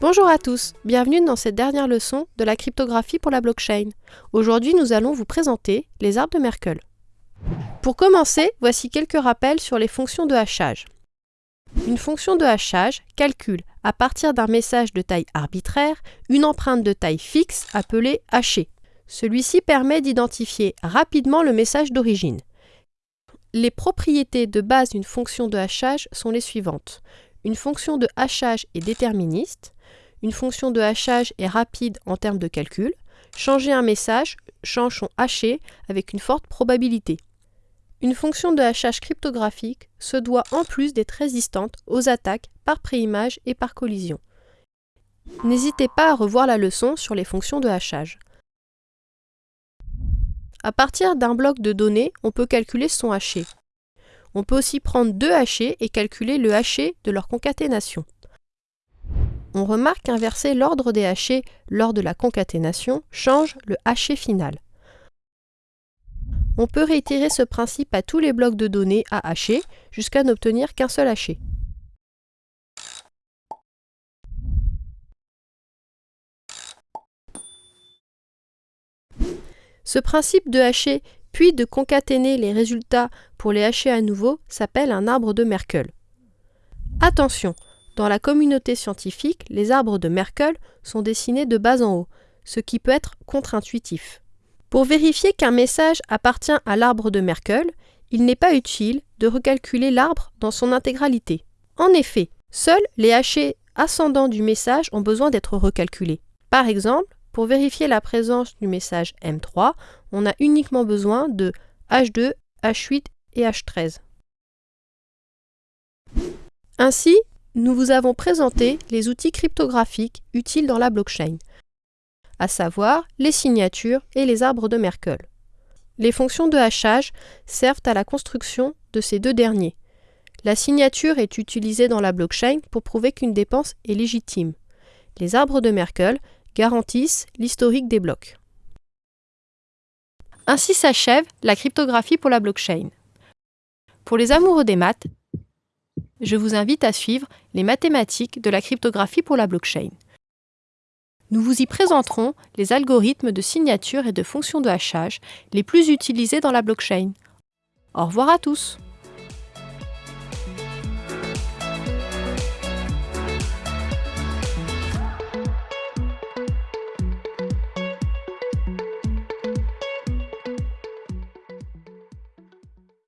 Bonjour à tous, bienvenue dans cette dernière leçon de la cryptographie pour la blockchain. Aujourd'hui, nous allons vous présenter les arbres de Merkle. Pour commencer, voici quelques rappels sur les fonctions de hachage. Une fonction de hachage calcule, à partir d'un message de taille arbitraire, une empreinte de taille fixe appelée hachée. Celui-ci permet d'identifier rapidement le message d'origine. Les propriétés de base d'une fonction de hachage sont les suivantes. Une fonction de hachage est déterministe, une fonction de hachage est rapide en termes de calcul. Changer un message change son haché avec une forte probabilité. Une fonction de hachage cryptographique se doit en plus d'être résistante aux attaques par préimage et par collision. N'hésitez pas à revoir la leçon sur les fonctions de hachage. À partir d'un bloc de données, on peut calculer son haché. On peut aussi prendre deux hachés et calculer le haché de leur concaténation on remarque qu'inverser l'ordre des hachés lors de la concaténation change le haché final. On peut réitérer ce principe à tous les blocs de données à hacher jusqu'à n'obtenir qu'un seul haché. Ce principe de hacher puis de concaténer les résultats pour les hacher à nouveau s'appelle un arbre de Merkle. Attention, dans la communauté scientifique, les arbres de Merkle sont dessinés de bas en haut, ce qui peut être contre-intuitif. Pour vérifier qu'un message appartient à l'arbre de Merkle, il n'est pas utile de recalculer l'arbre dans son intégralité. En effet, seuls les hachés ascendants du message ont besoin d'être recalculés. Par exemple, pour vérifier la présence du message M3, on a uniquement besoin de H2, H8 et H13. Ainsi, nous vous avons présenté les outils cryptographiques utiles dans la blockchain, à savoir les signatures et les arbres de Merkle. Les fonctions de hachage servent à la construction de ces deux derniers. La signature est utilisée dans la blockchain pour prouver qu'une dépense est légitime. Les arbres de Merkle garantissent l'historique des blocs. Ainsi s'achève la cryptographie pour la blockchain. Pour les amoureux des maths, je vous invite à suivre les mathématiques de la cryptographie pour la blockchain. Nous vous y présenterons les algorithmes de signature et de fonction de hachage les plus utilisés dans la blockchain. Au revoir à tous